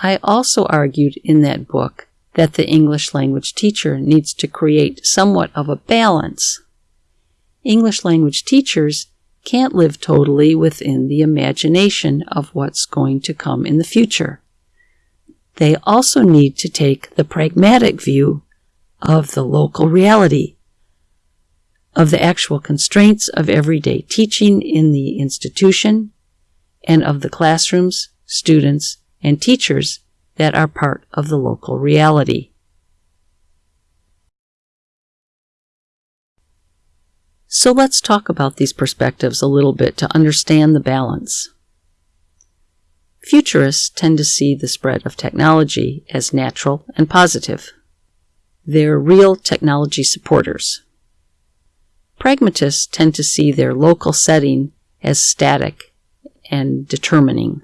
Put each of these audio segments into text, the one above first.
I also argued in that book that the English language teacher needs to create somewhat of a balance. English language teachers can't live totally within the imagination of what's going to come in the future. They also need to take the pragmatic view of the local reality, of the actual constraints of everyday teaching in the institution, and of the classrooms, students, and teachers that are part of the local reality. So let's talk about these perspectives a little bit to understand the balance. Futurists tend to see the spread of technology as natural and positive. They're real technology supporters. Pragmatists tend to see their local setting as static and determining.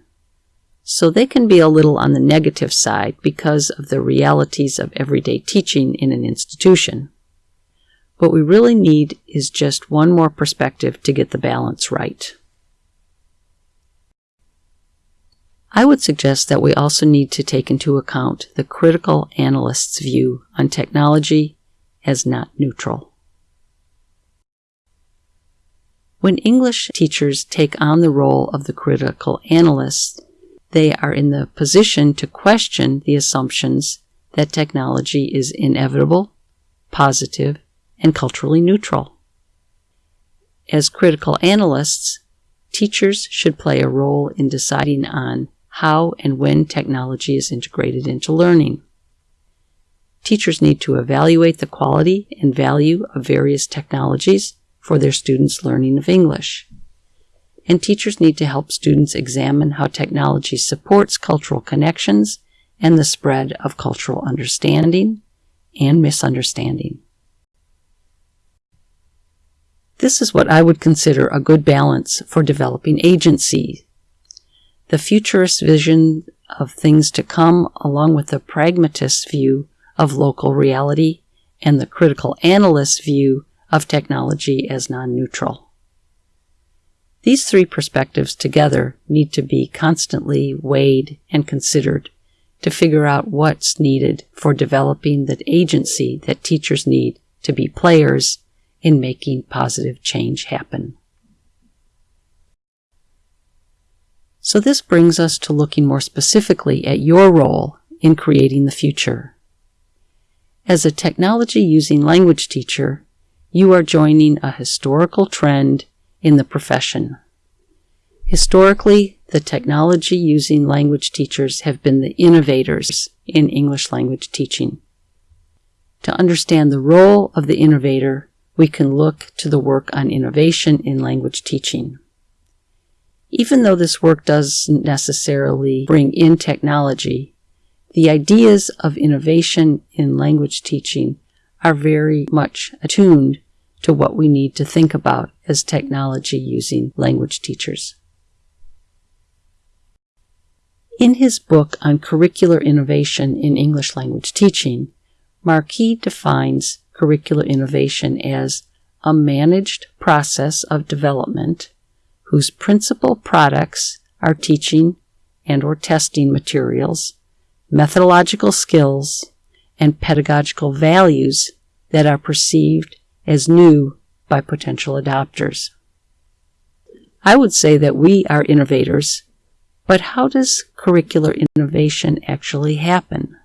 So they can be a little on the negative side because of the realities of everyday teaching in an institution. What we really need is just one more perspective to get the balance right. I would suggest that we also need to take into account the critical analyst's view on technology as not neutral. When English teachers take on the role of the critical analyst, they are in the position to question the assumptions that technology is inevitable, positive, and culturally neutral. As critical analysts, teachers should play a role in deciding on how and when technology is integrated into learning. Teachers need to evaluate the quality and value of various technologies for their students' learning of English. And teachers need to help students examine how technology supports cultural connections and the spread of cultural understanding and misunderstanding. This is what I would consider a good balance for developing agency the futurist vision of things to come, along with the pragmatist view of local reality and the critical analyst view of technology as non neutral. These three perspectives together need to be constantly weighed and considered to figure out what's needed for developing the agency that teachers need to be players in making positive change happen. So this brings us to looking more specifically at your role in creating the future. As a technology using language teacher, you are joining a historical trend in the profession. Historically, the technology using language teachers have been the innovators in English language teaching. To understand the role of the innovator, we can look to the work on innovation in language teaching even though this work doesn't necessarily bring in technology, the ideas of innovation in language teaching are very much attuned to what we need to think about as technology using language teachers. In his book on curricular innovation in English language teaching, Markee defines curricular innovation as a managed process of development whose principal products are teaching and or testing materials, methodological skills, and pedagogical values that are perceived as new by potential adopters. I would say that we are innovators, but how does curricular innovation actually happen?